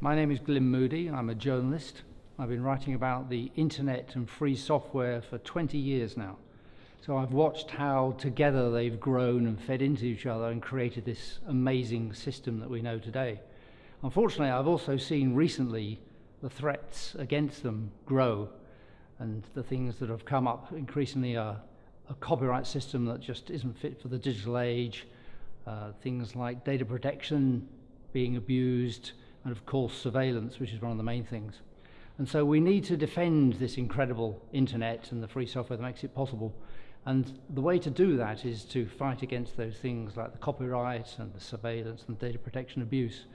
My name is Glyn Moody. I'm a journalist. I've been writing about the internet and free software for 20 years now. So I've watched how together they've grown and fed into each other and created this amazing system that we know today. Unfortunately, I've also seen recently the threats against them grow and the things that have come up increasingly are a copyright system that just isn't fit for the digital age, uh, things like data protection being abused, and of course surveillance, which is one of the main things. And so we need to defend this incredible internet and the free software that makes it possible. And the way to do that is to fight against those things like the copyright and the surveillance and data protection abuse.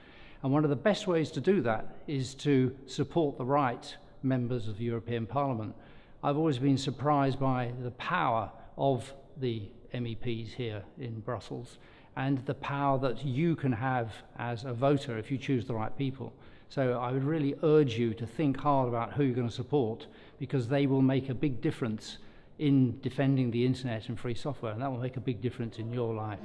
And one of the best ways to do that is to support the right members of the European Parliament. I've always been surprised by the power of the MEPs here in Brussels and the power that you can have as a voter if you choose the right people. So I would really urge you to think hard about who you're going to support because they will make a big difference in defending the internet and free software and that will make a big difference in your life.